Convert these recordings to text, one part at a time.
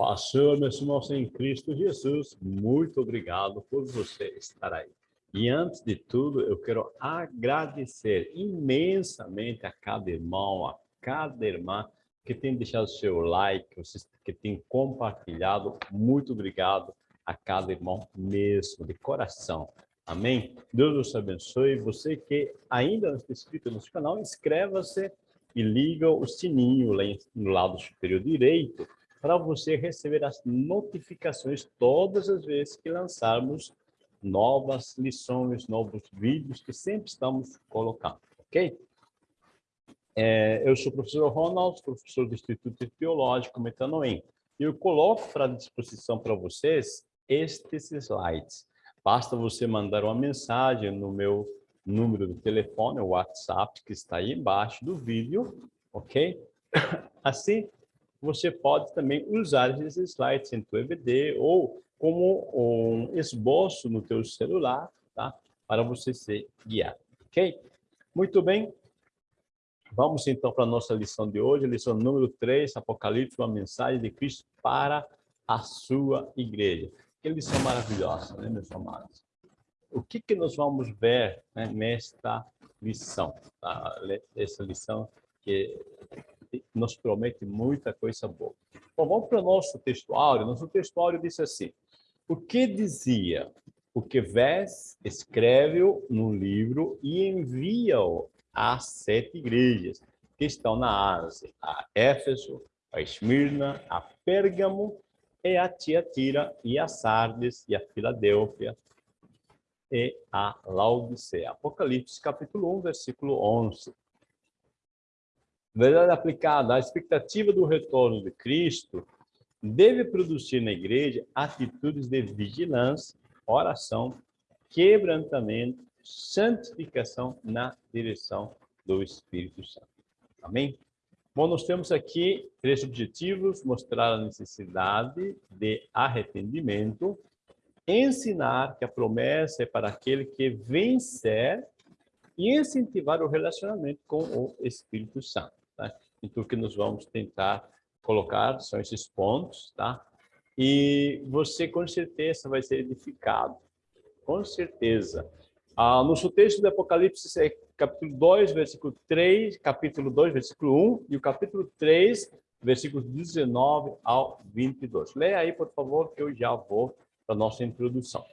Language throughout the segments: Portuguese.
paz, Senhor, meus irmãos em Cristo Jesus, muito obrigado por você estar aí. E antes de tudo, eu quero agradecer imensamente a cada irmão, a cada irmã que tem deixado seu like, que tem compartilhado. Muito obrigado a cada irmão mesmo, de coração. Amém? Deus nos abençoe. Você que ainda não está inscrito no nosso canal, inscreva-se e liga o sininho lá no lado superior direito para você receber as notificações todas as vezes que lançarmos novas lições, novos vídeos que sempre estamos colocando, ok? É, eu sou o professor Ronald, professor do Instituto Teológico Metanoem. E eu coloco para disposição para vocês estes slides. Basta você mandar uma mensagem no meu número de telefone, o WhatsApp, que está aí embaixo do vídeo, ok? Assim, você pode também usar esses slides em seu EBD ou como um esboço no teu celular, tá? Para você ser guiado, ok? Muito bem. Vamos então para a nossa lição de hoje, lição número 3, Apocalipse, uma mensagem de Cristo para a sua igreja. Que lição maravilhosa, né, meus amados? O que, que nós vamos ver né, nesta lição? Tá? Essa lição que nos promete muita coisa boa. Bom, vamos para o nosso textuário. Nosso textuário diz assim, o que dizia? O que vês, escreve-o no livro e envia-o às sete igrejas que estão na Ásia, a Éfeso, a Esmirna, a Pérgamo, e a Tiatira, e a Sardes, e a Filadélfia, e a Laodicea. Apocalipse, capítulo 1, versículo 11. Verdade aplicada à expectativa do retorno de Cristo, deve produzir na igreja atitudes de vigilância, oração, quebrantamento, santificação na direção do Espírito Santo. Amém? Bom, nós temos aqui três objetivos, mostrar a necessidade de arrependimento, ensinar que a promessa é para aquele que vencer e incentivar o relacionamento com o Espírito Santo. Então, o que nós vamos tentar colocar são esses pontos, tá? E você, com certeza, vai ser edificado. Com certeza. Ah, nosso texto do Apocalipse é capítulo 2, versículo 3, capítulo 2, versículo 1 e o capítulo 3, versículos 19 ao 22. Leia aí, por favor, que eu já vou para a nossa introdução.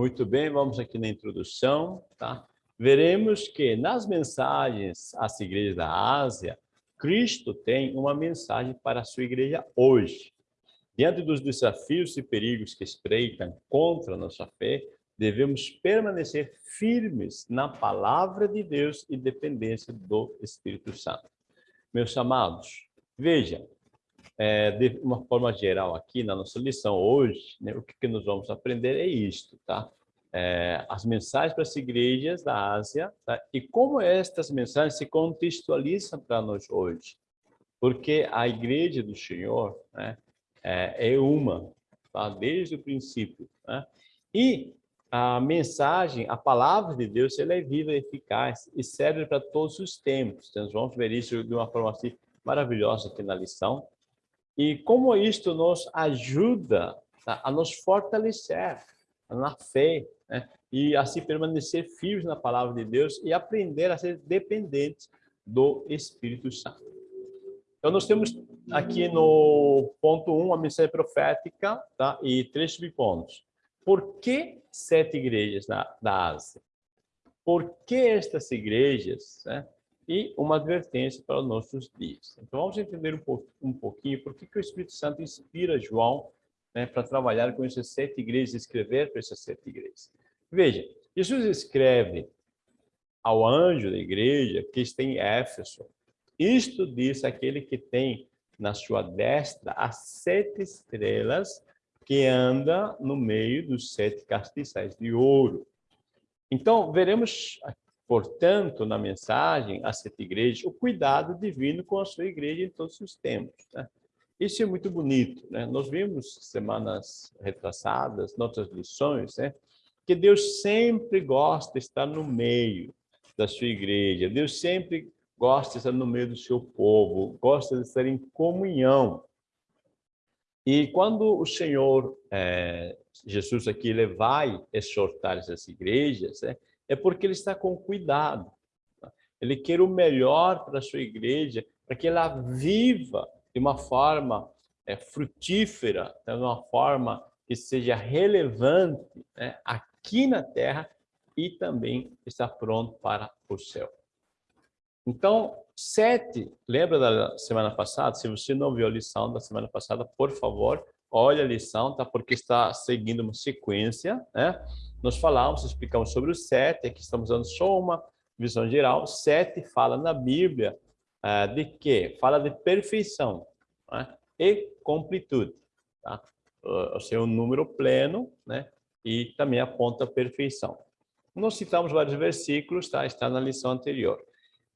Muito bem, vamos aqui na introdução, tá? Veremos que nas mensagens às igrejas da Ásia, Cristo tem uma mensagem para a sua igreja hoje. Diante dos desafios e perigos que espreitam contra a nossa fé, devemos permanecer firmes na palavra de Deus e dependência do Espírito Santo. Meus amados, vejam, é, de uma forma geral aqui na nossa lição hoje, né, o que, que nós vamos aprender é isto, tá? É, as mensagens para as igrejas da Ásia tá? e como estas mensagens se contextualizam para nós hoje. Porque a igreja do Senhor né, é, é uma, tá? desde o princípio. Né? E a mensagem, a palavra de Deus, ela é viva e eficaz e serve para todos os tempos. Então, nós vamos ver isso de uma forma assim, maravilhosa aqui na lição. E como isto nos ajuda tá, a nos fortalecer na fé, né? e assim permanecer firmes na palavra de Deus e aprender a ser dependentes do Espírito Santo. Então, nós temos aqui no ponto 1 um, a mensagem profética tá? e três subpontos. Por que sete igrejas na, da Ásia? Por que estas igrejas? Né? E uma advertência para os nossos dias. Então, vamos entender um, pouco, um pouquinho por que, que o Espírito Santo inspira João né, para trabalhar com essas sete igrejas, escrever para essas sete igrejas. Veja, Jesus escreve ao anjo da igreja que está em Éfeso. Isto diz aquele que tem na sua destra as sete estrelas que anda no meio dos sete castiçais de ouro. Então, veremos portanto, na mensagem às sete igrejas, o cuidado divino com a sua igreja em todos os tempos. Né? Isso é muito bonito. Né? Nós vimos semanas retrasadas, nossas lições, né? que Deus sempre gosta de estar no meio da sua igreja. Deus sempre gosta de estar no meio do seu povo, gosta de estar em comunhão. E quando o Senhor, é, Jesus aqui, ele vai exortar essas igrejas, é, é porque ele está com cuidado. Tá? Ele quer o melhor para a sua igreja, para que ela viva de uma forma é, frutífera, de uma forma que seja relevante né, aqui na Terra e também está pronto para o céu. Então, sete, lembra da semana passada? Se você não viu a lição da semana passada, por favor, olha a lição, tá? Porque está seguindo uma sequência, né? Nós falamos, explicamos sobre o sete, aqui estamos dando só uma visão geral. Sete fala na Bíblia uh, de quê? Fala de perfeição né? e completude, tá? O número pleno, né? E também aponta a perfeição. Nós citamos vários versículos, tá? Está na lição anterior.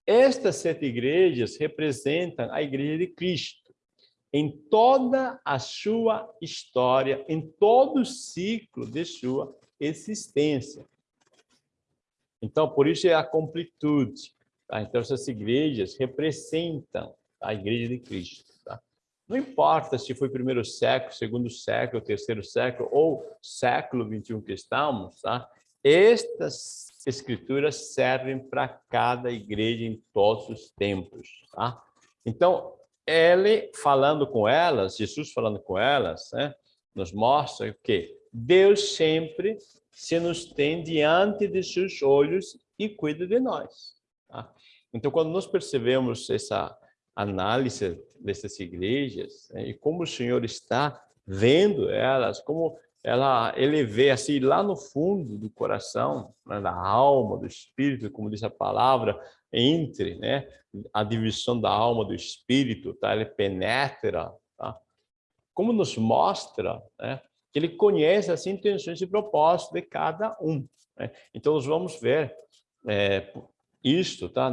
Estas sete igrejas representam a igreja de Cristo em toda a sua história, em todo o ciclo de sua existência. Então, por isso é a completude. Tá? Então, essas igrejas representam a igreja de Cristo. Tá? Não importa se foi primeiro século, segundo século, terceiro século ou século 21 que estamos, tá? Estas escrituras servem para cada igreja em todos os tempos, tá? Então, ele falando com elas, Jesus falando com elas, né, nos mostra que Deus sempre se nos tem diante de seus olhos e cuida de nós. Tá? Então, quando nós percebemos essa análise dessas igrejas né, e como o Senhor está vendo elas, como ela, vê assim lá no fundo do coração, né, da alma, do espírito, como diz a palavra, entre né, a divisão da alma do espírito, tá? ele penetra, tá? como nos mostra né, que ele conhece as intenções e propósitos de cada um. Né? Então, nós vamos ver é, isto, tá?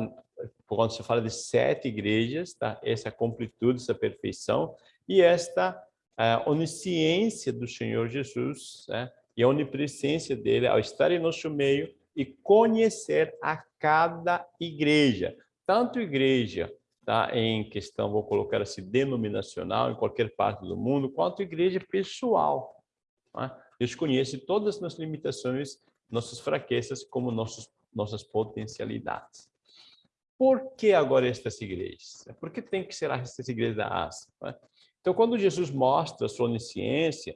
quando se fala de sete igrejas, tá? essa completude, essa perfeição, e esta a onisciência do Senhor Jesus né? e a onipresença dele ao estar em nosso meio e conhecer a cada igreja, tanto igreja tá, em questão, vou colocar assim, denominacional, em qualquer parte do mundo, quanto igreja pessoal. Tá? Deus conhece todas as nossas limitações, nossas fraquezas, como nossos, nossas potencialidades. Por que agora estas igrejas? Por que tem que ser estas igrejas da Ásia? Tá? Então, quando Jesus mostra a sua onisciência,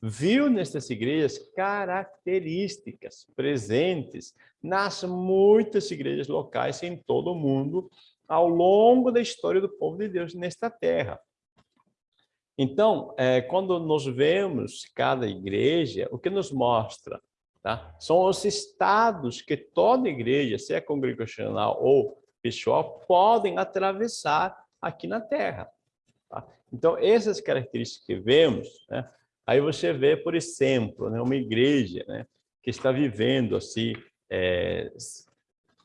viu nessas igrejas características presentes nas muitas igrejas locais em todo o mundo ao longo da história do povo de Deus nesta terra. Então, é, quando nós vemos cada igreja, o que nos mostra? Tá? São os estados que toda igreja, seja congregacional ou pessoal, podem atravessar aqui na terra. Tá? Então, essas características que vemos, né, aí você vê, por exemplo, né, uma igreja né, que está vivendo assim, é,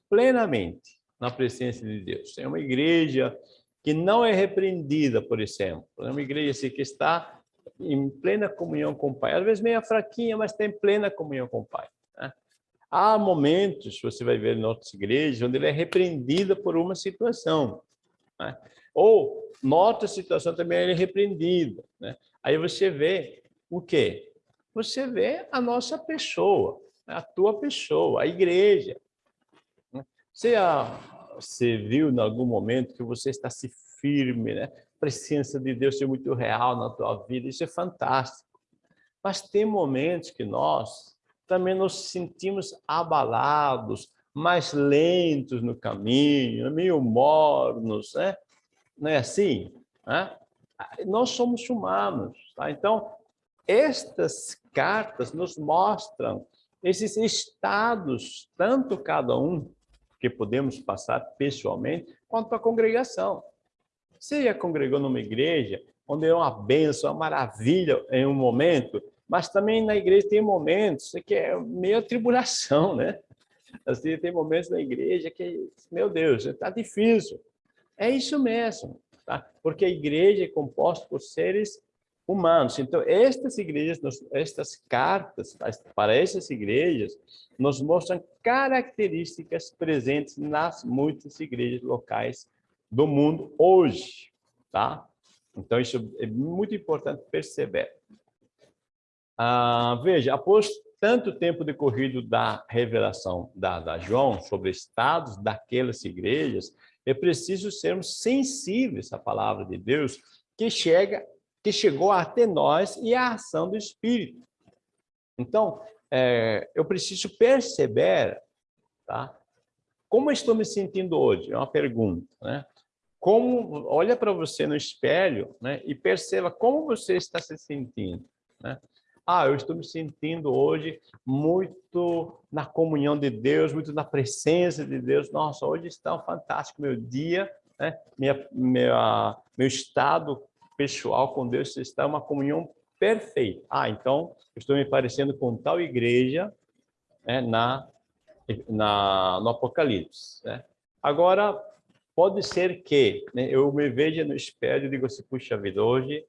plenamente na presença de Deus. É uma igreja que não é repreendida, por exemplo. É uma igreja assim, que está em plena comunhão com o Pai. Às vezes meio fraquinha, mas tem plena comunhão com o Pai. Né? Há momentos, você vai ver em outras igrejas, onde ele é repreendida por uma situação. Né? Ou, nota situação também é repreendido. Né? Aí você vê o quê? Você vê a nossa pessoa, a tua pessoa, a igreja. Né? Você, você viu em algum momento que você está se firme, né? A presença de Deus é muito real na tua vida, isso é fantástico. Mas tem momentos que nós também nos sentimos abalados, mais lentos no caminho, meio mornos, né? Não é assim? Né? Nós somos humanos, tá? Então, estas cartas nos mostram esses estados, tanto cada um, que podemos passar pessoalmente, quanto a congregação. Você já congregou numa igreja onde é uma benção, uma maravilha em um momento, mas também na igreja tem momentos que é meio tribulação, né? Assim, tem momentos na igreja que, meu Deus, está difícil. É isso mesmo, tá? porque a igreja é composta por seres humanos. Então, estas igrejas, estas cartas para essas igrejas, nos mostram características presentes nas muitas igrejas locais do mundo hoje, tá? Então, isso é muito importante perceber. Ah, veja, após tanto tempo decorrido da revelação dada a João sobre estados daquelas igrejas, é preciso sermos sensíveis à palavra de Deus que chega, que chegou até nós e a ação do Espírito. Então, é, eu preciso perceber, tá? Como estou me sentindo hoje? É uma pergunta, né? Como, olha para você no espelho, né? E perceba como você está se sentindo, né? Ah, eu estou me sentindo hoje muito na comunhão de Deus, muito na presença de Deus. Nossa, hoje está um fantástico meu dia, né? Minha, minha, meu estado pessoal com Deus está uma comunhão perfeita. Ah, então estou me parecendo com tal igreja né, na, na, no Apocalipse. Né? Agora, pode ser que né, eu me veja no espelho e digo assim, puxa vida, hoje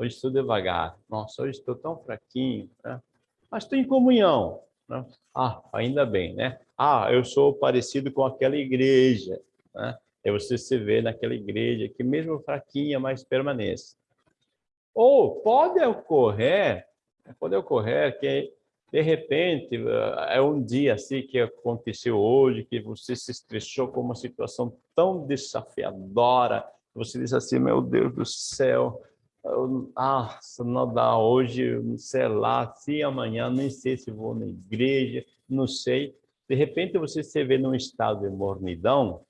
hoje estou devagar, nossa, hoje estou tão fraquinho, né? mas estou em comunhão. Né? Ah, ainda bem, né? Ah, eu sou parecido com aquela igreja, né? É você se vê naquela igreja que mesmo fraquinha, mas permanece. Ou pode ocorrer, pode ocorrer que de repente é um dia assim que aconteceu hoje, que você se estressou com uma situação tão desafiadora, você diz assim, meu Deus do céu, ah, não dá hoje, sei lá, se amanhã, nem sei se vou na igreja, não sei. De repente você se vê num estado de mornidão, o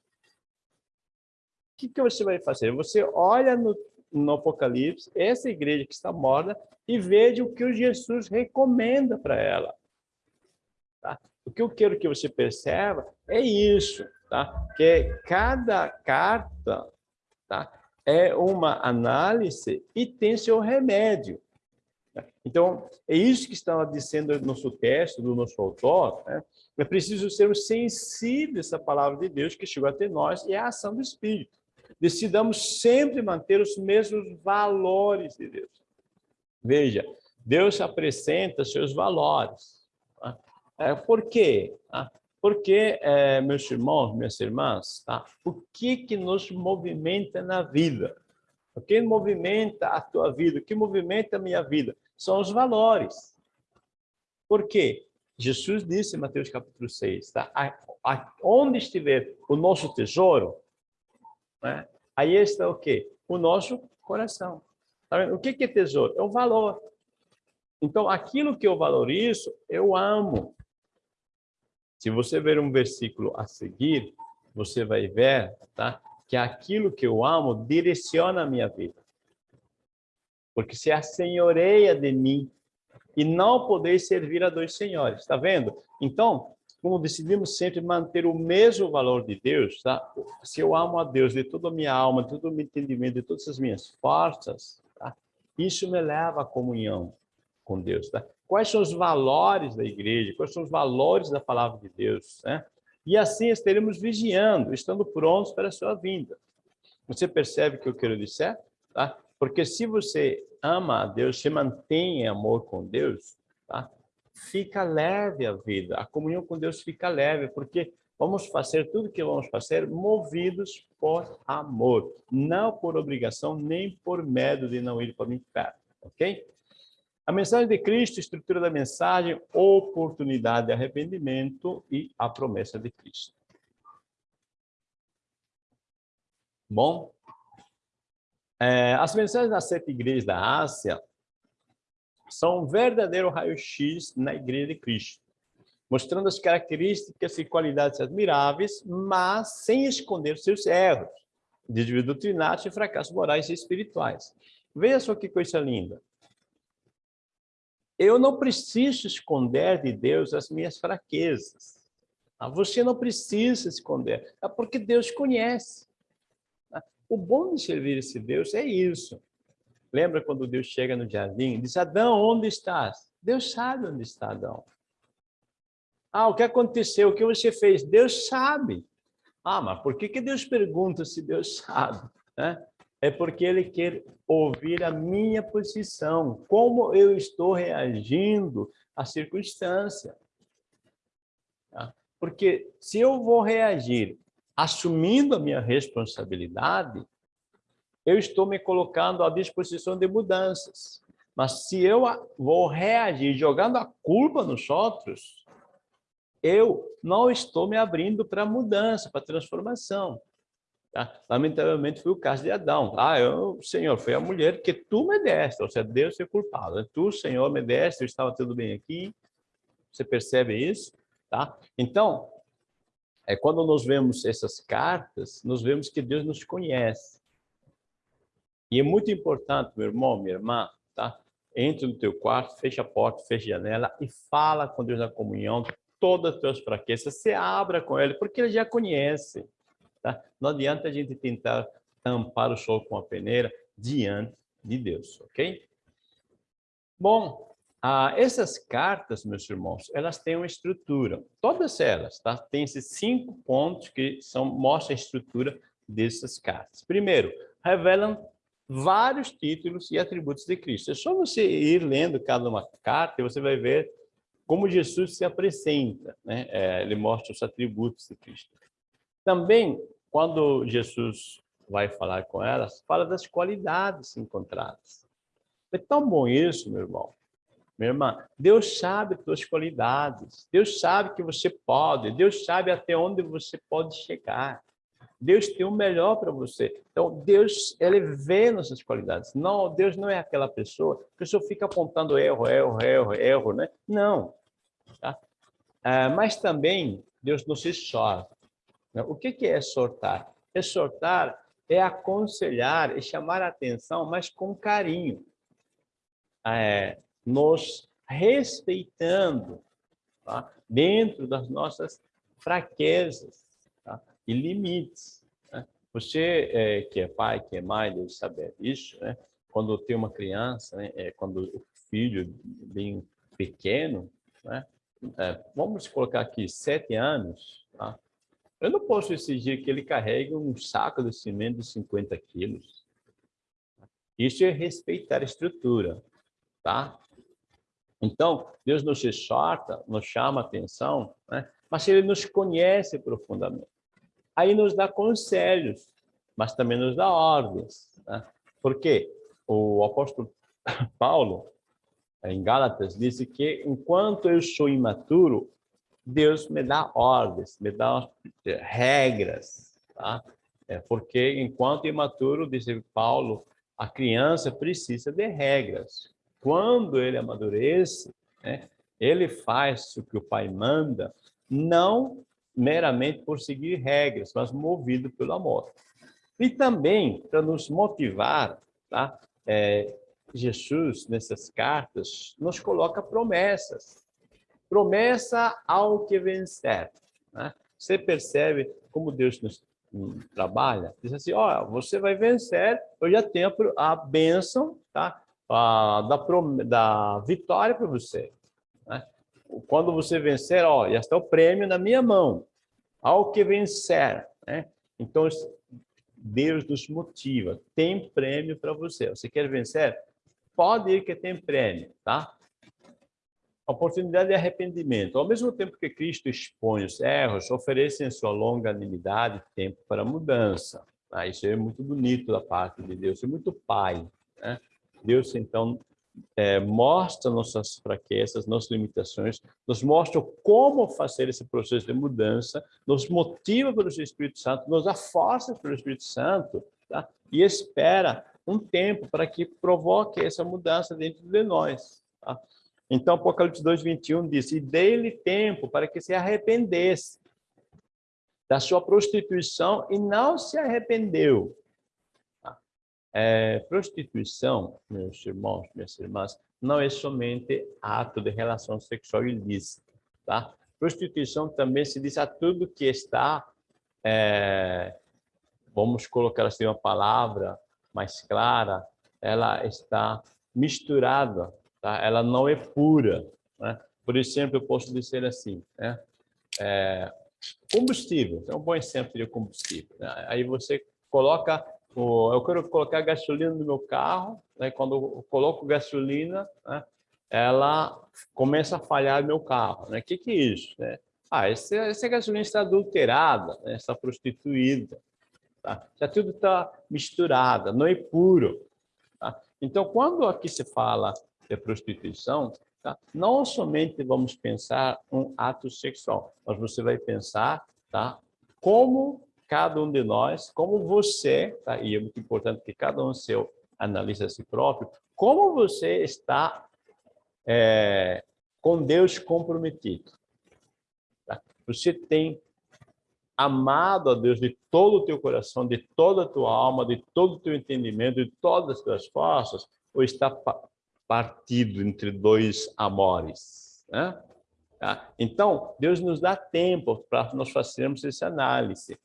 que, que você vai fazer? Você olha no, no Apocalipse, essa igreja que está morta, e veja o que o Jesus recomenda para ela. Tá? O que eu quero que você perceba é isso, tá? que cada carta tá? É uma análise e tem seu remédio. Então, é isso que está dizendo no nosso texto, do nosso autor. Né? É preciso sermos sensíveis à palavra de Deus que chegou até nós e à ação do Espírito. Decidamos sempre manter os mesmos valores de Deus. Veja, Deus apresenta seus valores. Tá? É, por quê? Porque, é, meus irmãos, minhas irmãs, tá? o que, que nos movimenta na vida? O que movimenta a tua vida? O que movimenta a minha vida? São os valores. Por quê? Jesus disse em Mateus capítulo 6, tá? A, a, onde estiver o nosso tesouro, né? aí está o quê? O nosso coração. Tá o que, que é tesouro? É o valor. Então, aquilo que eu valorizo, eu amo. Se você ver um versículo a seguir, você vai ver tá, que aquilo que eu amo direciona a minha vida. Porque se assenhoreia de mim e não poder servir a dois senhores, está vendo? Então, como decidimos sempre manter o mesmo valor de Deus, tá? se eu amo a Deus de toda a minha alma, de todo o meu entendimento, de todas as minhas forças, tá? isso me leva à comunhão com Deus. Tá? quais são os valores da igreja, quais são os valores da palavra de Deus, né? E assim estaremos vigiando, estando prontos para a sua vinda. Você percebe o que eu quero dizer? Tá? Porque se você ama a Deus, se mantém em amor com Deus, tá? fica leve a vida, a comunhão com Deus fica leve, porque vamos fazer tudo que vamos fazer movidos por amor, não por obrigação, nem por medo de não ir para o inferno, ok? A mensagem de Cristo, estrutura da mensagem, oportunidade de arrependimento e a promessa de Cristo. Bom, é, as mensagens das sete igrejas da Ásia são um verdadeiro raio-x na igreja de Cristo, mostrando as características e qualidades admiráveis, mas sem esconder seus erros, desvio doutrinários e fracassos morais e espirituais. Veja só que coisa linda. Eu não preciso esconder de Deus as minhas fraquezas. Ah, você não precisa esconder, é porque Deus conhece. O bom de servir esse Deus é isso. Lembra quando Deus chega no jardim e diz, Adão, onde estás? Deus sabe onde está Adão. Ah, o que aconteceu? O que você fez? Deus sabe. Ah, mas por que, que Deus pergunta se Deus sabe? Né? É porque ele quer ouvir a minha posição, como eu estou reagindo à circunstância. Tá? Porque se eu vou reagir assumindo a minha responsabilidade, eu estou me colocando à disposição de mudanças. Mas se eu vou reagir jogando a culpa nos outros, eu não estou me abrindo para mudança, para transformação. Tá? Lamentavelmente foi o caso de Adão. Ah, eu, Senhor, foi a mulher que tu me deste, ou seja, Deus é culpado. Tu, Senhor, me deste, eu estava tudo bem aqui. Você percebe isso? Tá? Então, é quando nós vemos essas cartas, nós vemos que Deus nos conhece. E é muito importante, meu irmão, minha irmã, tá? Entre no teu quarto, fecha a porta, fecha a janela e fala com Deus na comunhão todas as tuas fraquezas. Se abra com Ele, porque Ele já conhece. Tá? Não adianta a gente tentar tampar o sol com a peneira diante de Deus, ok? Bom, ah, essas cartas, meus irmãos, elas têm uma estrutura. Todas elas, tá? Tem esses cinco pontos que são, mostram a estrutura dessas cartas. Primeiro, revelam vários títulos e atributos de Cristo. É só você ir lendo cada uma carta e você vai ver como Jesus se apresenta, né? É, ele mostra os atributos de Cristo. Também, quando Jesus vai falar com elas, fala das qualidades encontradas. É tão bom isso, meu irmão. Minha irmã, Deus sabe as suas qualidades. Deus sabe que você pode. Deus sabe até onde você pode chegar. Deus tem o melhor para você. Então, Deus, ele vê nossas qualidades. Não, Deus não é aquela pessoa que só fica apontando erro, erro, erro, erro, né? Não. Tá? Ah, mas também, Deus não se exorta. Né? O que, é exortar? Exortar é aconselhar e chamar a atenção, mas com carinho. É, nos respeitando tá? dentro das nossas fraquezas tá? e limites. Né? Você é, que é pai, que é mãe, deve saber isso. Né? Quando tem uma criança, né? é, quando o filho bem pequeno, né? É, vamos colocar aqui sete anos, tá? Eu não posso exigir que ele carregue um saco de cimento de 50 quilos. Isso é respeitar a estrutura, tá? Então, Deus nos exorta, nos chama a atenção, né? mas Ele nos conhece profundamente. Aí nos dá conselhos, mas também nos dá ordens. Né? Porque o apóstolo Paulo, em Gálatas, disse que enquanto eu sou imaturo, Deus me dá ordens, me dá regras, tá? É porque enquanto imaturo, disse Paulo, a criança precisa de regras. Quando ele amadurece, né, ele faz o que o pai manda, não meramente por seguir regras, mas movido pelo amor. E também, para nos motivar, tá? É, Jesus, nessas cartas, nos coloca promessas. Promessa ao que vencer. Né? Você percebe como Deus nos hum, trabalha? Diz assim, ó, você vai vencer, eu já tenho a bênção, tá? ah, da, da vitória para você. Né? Quando você vencer, ó, já está o prêmio na minha mão. Ao que vencer. Né? Então, Deus nos motiva. Tem prêmio para você. Você quer vencer? Pode ir que tem prêmio, tá? Oportunidade de arrependimento. Ao mesmo tempo que Cristo expõe os erros, oferece em sua longanimidade tempo para mudança. Ah, isso é muito bonito da parte de Deus, é muito pai. Né? Deus, então, é, mostra nossas fraquezas, nossas limitações, nos mostra como fazer esse processo de mudança, nos motiva pelo Espírito Santo, nos força pelo Espírito Santo, tá? e espera um tempo para que provoque essa mudança dentro de nós. Tá? Então, Apocalipse 2, 21 diz, e dê-lhe tempo para que se arrependesse da sua prostituição e não se arrependeu. É, prostituição, meus irmãos, minhas irmãs, não é somente ato de relação sexual ilícita, tá? Prostituição também se diz a tudo que está, é, vamos colocar assim uma palavra mais clara, ela está misturada, tá? Ela não é pura, né? Por exemplo, eu posso dizer assim, né? É, combustível, é um bom exemplo de combustível. Né? Aí você coloca eu quero colocar gasolina no meu carro, né? quando eu coloco gasolina, né? ela começa a falhar meu carro. O né? que, que é isso? Né? Ah, essa, essa gasolina está adulterada, né? está prostituída. Tá? Já tudo está misturado, não é puro. Tá? Então, quando aqui se fala de prostituição, tá? não somente vamos pensar um ato sexual, mas você vai pensar tá? como cada um de nós, como você, tá? e é muito importante que cada um seu analise a si próprio, como você está é, com Deus comprometido. Tá? Você tem amado a Deus de todo o teu coração, de toda a tua alma, de todo o teu entendimento, de todas as tuas forças, ou está partido entre dois amores? Né? Tá? Então, Deus nos dá tempo para nós fazermos essa análise.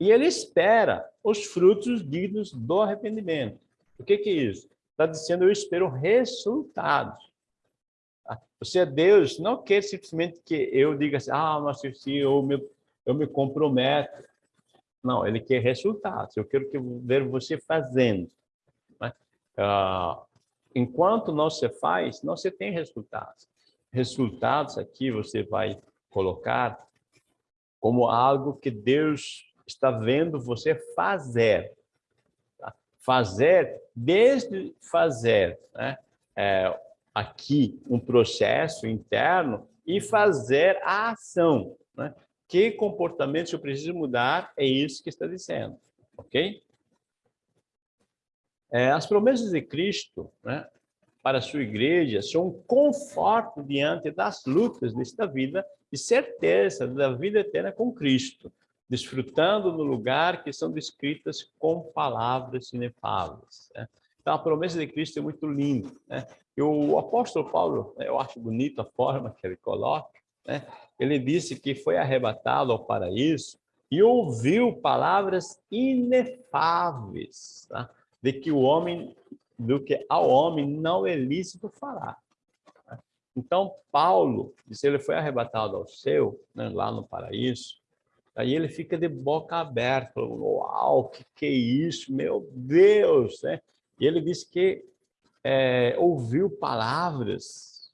E ele espera os frutos dignos do arrependimento. O que, que é isso? Está dizendo, eu espero resultados. Tá? Você é Deus, não quer simplesmente que eu diga assim, ah, mas se eu me, eu me comprometo. Não, ele quer resultados. Eu quero que ver você fazendo. Né? Ah, enquanto não se faz, não se tem resultados. Resultados aqui você vai colocar como algo que Deus está vendo você fazer. Tá? Fazer, desde fazer né? é, aqui um processo interno e fazer a ação. Né? Que comportamento eu preciso mudar, é isso que está dizendo. Ok? É, as promessas de Cristo né, para a sua igreja são conforto diante das lutas desta vida e certeza da vida eterna com Cristo desfrutando no lugar que são descritas com palavras inefáveis. Né? Então, a promessa de Cristo é muito linda. Né? E o apóstolo Paulo, né, eu acho bonita a forma que ele coloca, né? ele disse que foi arrebatado ao paraíso e ouviu palavras inefáveis, tá? De que o homem, do que ao homem não é lícito falar. Então, Paulo, disse ele foi arrebatado ao céu, né, lá no paraíso, Aí ele fica de boca aberta, falando, uau, que que é isso, meu Deus, né? E ele disse que é, ouviu palavras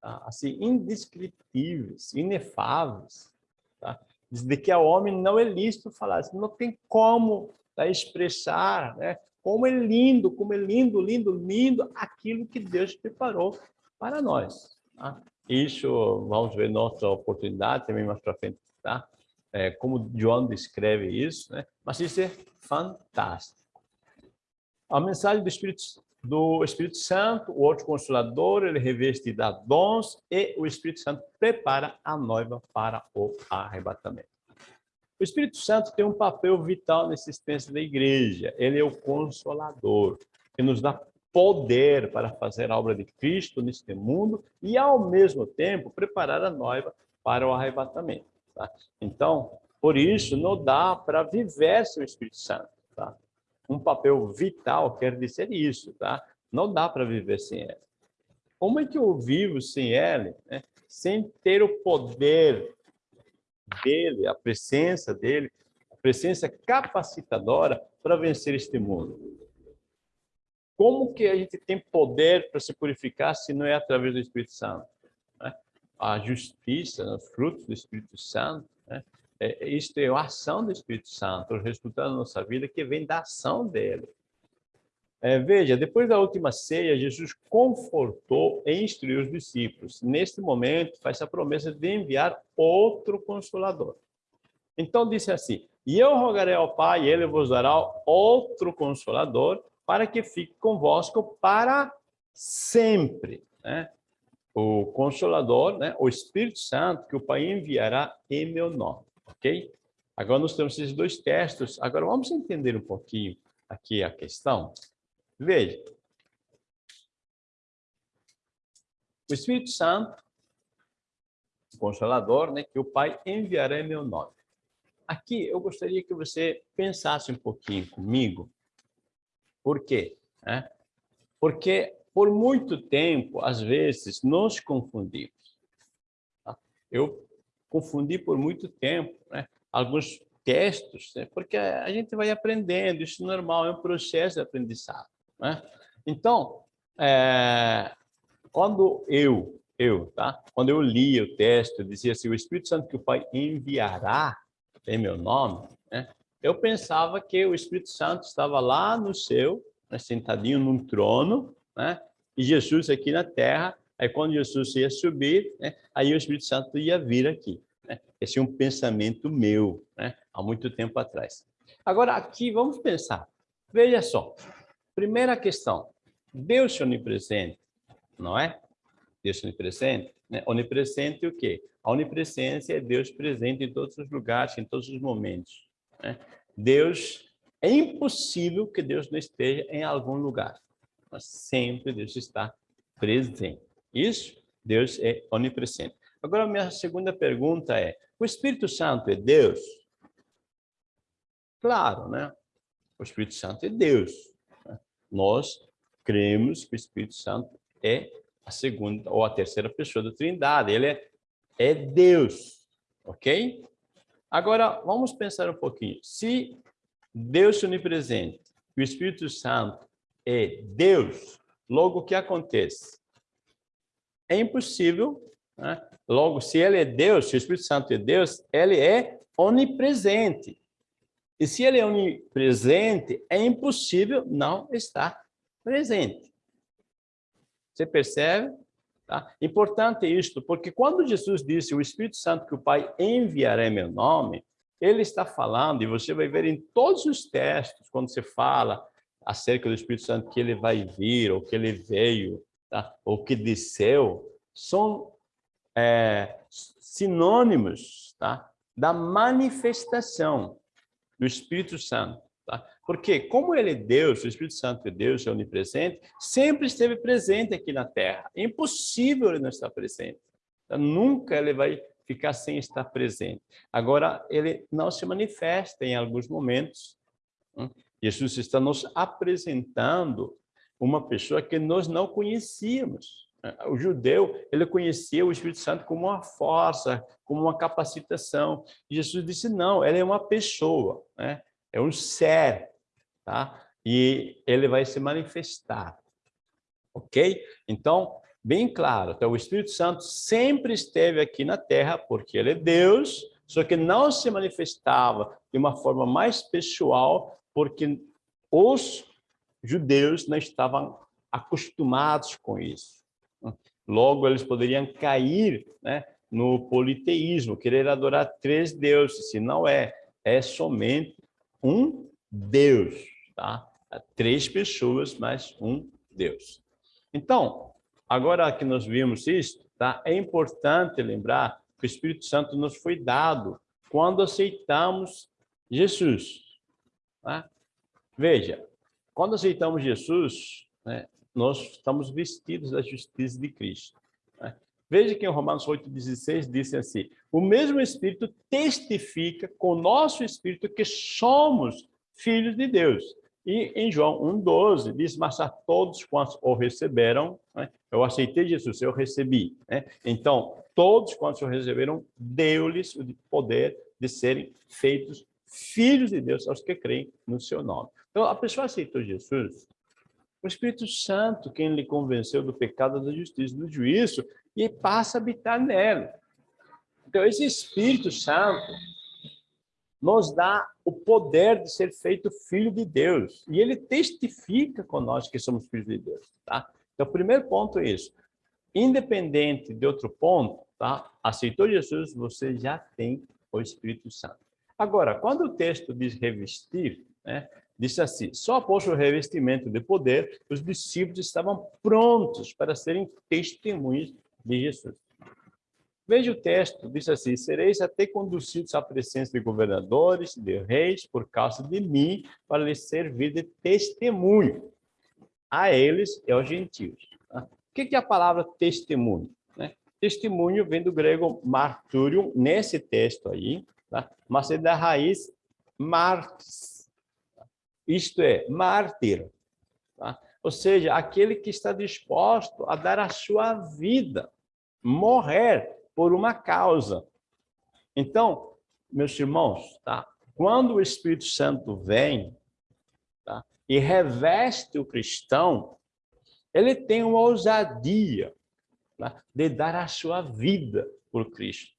tá? assim indescritíveis, inefáveis, tá? de que ao homem não é lícito falar, assim, não tem como tá, expressar, né? Como é lindo, como é lindo, lindo, lindo aquilo que Deus preparou para nós. Tá? Isso vamos ver nossa oportunidade também mais para frente, tá? é, como John descreve isso, né? mas isso é fantástico. A mensagem do Espírito, do Espírito Santo, o outro consolador, ele reveste da dons e o Espírito Santo prepara a noiva para o arrebatamento. O Espírito Santo tem um papel vital na existência da igreja. Ele é o consolador, que nos dá poder para fazer a obra de Cristo neste mundo e, ao mesmo tempo, preparar a noiva para o arrebatamento. Tá? Então, por isso, não dá para viver sem o Espírito Santo. Tá? Um papel vital quer dizer isso. Tá? Não dá para viver sem ele. Como é que eu vivo sem ele? Né? Sem ter o poder dele, a presença dele, a presença capacitadora para vencer este mundo. Como que a gente tem poder para se purificar se não é através do Espírito Santo? a justiça, né, os frutos do Espírito Santo, né? é, isto é a ação do Espírito Santo, o resultado da nossa vida que vem da ação dele. É, veja, depois da última ceia, Jesus confortou e instruiu os discípulos. Neste momento, faz a promessa de enviar outro consolador. Então, disse assim, e eu rogarei ao Pai, e ele vos dará outro consolador, para que fique convosco para sempre. Né? o Consolador, né, o Espírito Santo, que o Pai enviará em meu nome, ok? Agora nós temos esses dois textos. Agora vamos entender um pouquinho aqui a questão. Veja. O Espírito Santo, o Consolador, né, que o Pai enviará em meu nome. Aqui eu gostaria que você pensasse um pouquinho comigo. Por quê? É? Porque por muito tempo, às vezes, nos confundimos. Tá? Eu confundi por muito tempo. Né? Alguns textos, né? porque a gente vai aprendendo, isso é normal, é um processo de aprendizado. Né? Então, é, quando eu, eu, tá? Quando eu li o texto, dizia assim, o Espírito Santo que o Pai enviará em meu nome, né? eu pensava que o Espírito Santo estava lá no céu, né, sentadinho num trono, né? e Jesus aqui na terra, aí quando Jesus ia subir, né? aí o Espírito Santo ia vir aqui. Né? Esse é um pensamento meu, né? há muito tempo atrás. Agora, aqui, vamos pensar. Veja só. Primeira questão. Deus é onipresente, não é? Deus é onipresente. Né? Onipresente o quê? A onipresença é Deus presente em todos os lugares, em todos os momentos. Né? Deus, é impossível que Deus não esteja em algum lugar. Mas sempre Deus está presente. Isso, Deus é onipresente. Agora, minha segunda pergunta é, o Espírito Santo é Deus? Claro, né? O Espírito Santo é Deus. Nós cremos que o Espírito Santo é a segunda ou a terceira pessoa da Trindade. Ele é, é Deus, ok? Agora, vamos pensar um pouquinho. Se Deus onipresente o Espírito Santo é Deus, logo o que acontece? É impossível, né? logo, se ele é Deus, se o Espírito Santo é Deus, ele é onipresente. E se ele é onipresente, é impossível não estar presente. Você percebe? Tá? Importante isto, porque quando Jesus disse o Espírito Santo que o Pai enviará em meu nome, ele está falando, e você vai ver em todos os textos, quando você fala acerca do Espírito Santo que ele vai vir, ou que ele veio, tá? ou que desceu, são é, sinônimos tá? da manifestação do Espírito Santo. Tá? Porque, como ele é Deus, o Espírito Santo é Deus, é onipresente, sempre esteve presente aqui na Terra. É impossível ele não estar presente. Então, nunca ele vai ficar sem estar presente. Agora, ele não se manifesta em alguns momentos. Hum? Jesus está nos apresentando uma pessoa que nós não conhecíamos. O judeu, ele conhecia o Espírito Santo como uma força, como uma capacitação. E Jesus disse, não, ela é uma pessoa, né? é um ser, tá? E ele vai se manifestar, ok? Então, bem claro, então o Espírito Santo sempre esteve aqui na Terra, porque ele é Deus, só que não se manifestava de uma forma mais pessoal, porque os judeus não estavam acostumados com isso. Logo, eles poderiam cair né, no politeísmo, querer adorar três deuses, se não é, é somente um Deus, tá? Três pessoas, mas um Deus. Então, agora que nós vimos isso, tá? É importante lembrar que o Espírito Santo nos foi dado quando aceitamos Jesus. Tá? Veja, quando aceitamos Jesus, né, nós estamos vestidos da justiça de Cristo. Né? Veja que em Romanos 8,16 diz assim, o mesmo Espírito testifica com o nosso Espírito que somos filhos de Deus. E em João 1,12 diz, mas a todos quantos o receberam, né? eu aceitei Jesus, eu recebi. Né? Então, todos quantos o receberam, deu-lhes o poder de serem feitos filhos de Deus, aos que creem no seu nome. Então, a pessoa aceitou Jesus, o Espírito Santo, quem lhe convenceu do pecado, da justiça, do juízo, e passa a habitar nela. Então, esse Espírito Santo nos dá o poder de ser feito filho de Deus. E ele testifica nós que somos filhos de Deus. Tá? Então, o primeiro ponto é isso. Independente de outro ponto, tá? aceitou Jesus, você já tem o Espírito Santo. Agora, quando o texto diz revestir, né, diz assim, só após o revestimento de poder, os discípulos estavam prontos para serem testemunhas de Jesus. Veja o texto, diz assim, sereis até conduzidos à presença de governadores, de reis, por causa de mim, para lhes servir de testemunho a eles e aos gentios. Tá? O que é a palavra testemunho? Né? Testemunho vem do grego marturium, nesse texto aí, tá? mas é da raiz martis, isto é, mártir. Tá? Ou seja, aquele que está disposto a dar a sua vida, morrer por uma causa. Então, meus irmãos, tá? Quando o Espírito Santo vem tá, e reveste o cristão, ele tem uma ousadia tá, de dar a sua vida por Cristo.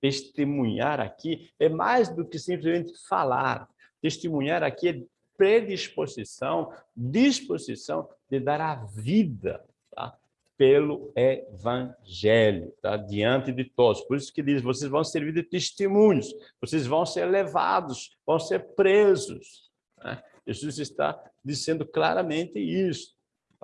Testemunhar aqui é mais do que simplesmente falar. Testemunhar aqui é predisposição, disposição de dar a vida tá? pelo evangelho, tá? diante de todos. Por isso que diz, vocês vão servir de testemunhos, vocês vão ser levados, vão ser presos. Né? Jesus está dizendo claramente isso.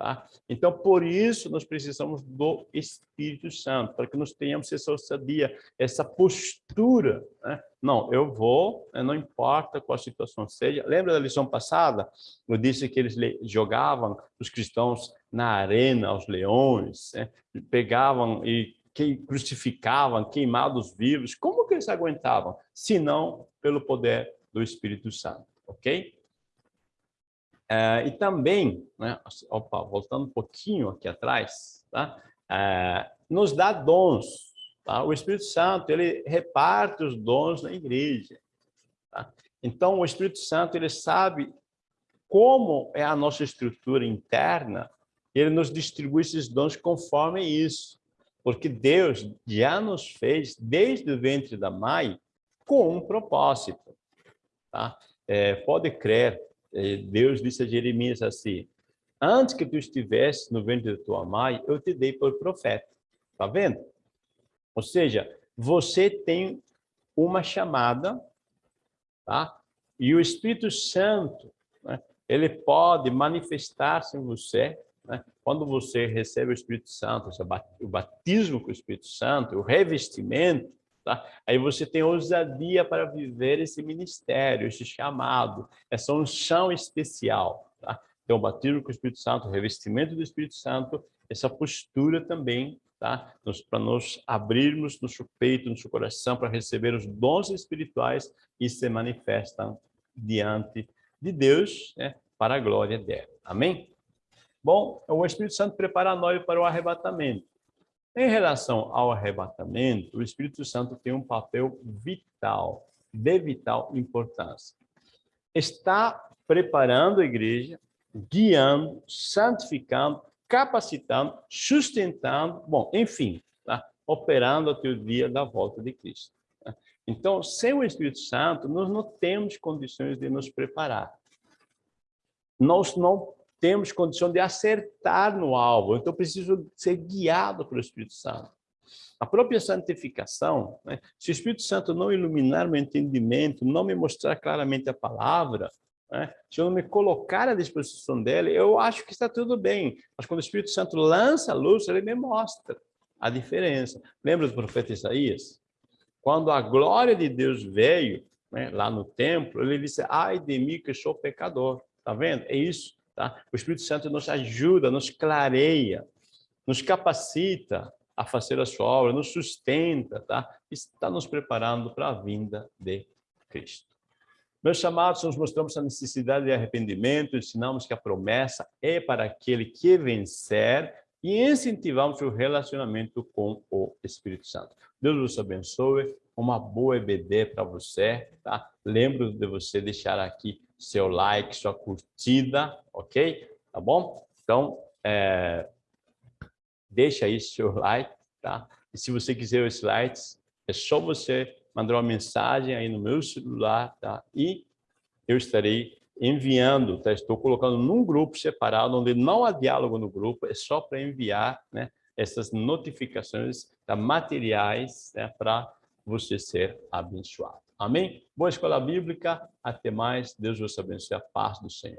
Tá? Então, por isso, nós precisamos do Espírito Santo, para que nós tenhamos essa ousadia, essa postura. Né? Não, eu vou, né? não importa qual a situação seja. Lembra da lição passada? Eu disse que eles jogavam os cristãos na arena, aos leões, né? pegavam e que crucificavam, queimados vivos. Como que eles aguentavam? Se não pelo poder do Espírito Santo, ok? É, e também, né, opa, voltando um pouquinho aqui atrás, tá? É, nos dá dons. Tá? O Espírito Santo, ele reparte os dons na igreja. Tá? Então, o Espírito Santo, ele sabe como é a nossa estrutura interna, ele nos distribui esses dons conforme isso. Porque Deus já nos fez, desde o ventre da mãe, com um propósito. Tá? É, pode crer, Deus disse a Jeremias assim, antes que tu estivesse no ventre da tua mãe, eu te dei por profeta. Tá vendo? Ou seja, você tem uma chamada, tá? E o Espírito Santo, né, ele pode manifestar-se em você, né? Quando você recebe o Espírito Santo, o batismo com o Espírito Santo, o revestimento, Tá? Aí você tem ousadia para viver esse ministério, esse chamado, essa unção especial. Tá? Então, batismo com o Espírito Santo, revestimento do Espírito Santo, essa postura também, tá? para nós abrirmos nosso peito, nosso coração, para receber os dons espirituais e se manifestam diante de Deus, né? para a glória dela. Amém? Bom, o Espírito Santo prepara nós para o arrebatamento. Em relação ao arrebatamento, o Espírito Santo tem um papel vital, de vital importância. Está preparando a igreja, guiando, santificando, capacitando, sustentando, bom, enfim, tá? operando até o dia da volta de Cristo. Tá? Então, sem o Espírito Santo, nós não temos condições de nos preparar. Nós não temos condição de acertar no alvo. Então, preciso ser guiado pelo Espírito Santo. A própria santificação, né? se o Espírito Santo não iluminar meu entendimento, não me mostrar claramente a palavra, né? se eu não me colocar à disposição dele, eu acho que está tudo bem. Mas quando o Espírito Santo lança a luz, ele me mostra a diferença. Lembra do profeta Isaías? Quando a glória de Deus veio né, lá no templo, ele disse, ai de mim que sou pecador. Está vendo? É isso. Tá? O Espírito Santo nos ajuda, nos clareia, nos capacita a fazer a sua obra, nos sustenta, tá? está nos preparando para a vinda de Cristo. Meus amados, nós mostramos a necessidade de arrependimento, ensinamos que a promessa é para aquele que vencer e incentivamos o relacionamento com o Espírito Santo. Deus vos abençoe, uma boa EBD para você, tá? Lembro de você deixar aqui seu like, sua curtida, ok? Tá bom? Então, é, deixa aí seu like, tá? E se você quiser os slides, é só você mandar uma mensagem aí no meu celular, tá? E eu estarei enviando, tá? Estou colocando num grupo separado, onde não há diálogo no grupo, é só para enviar, né? Essas notificações tá? materiais né? para você ser abençoado. Amém? Boa escola bíblica. Até mais. Deus vos abençoe. A paz do Senhor.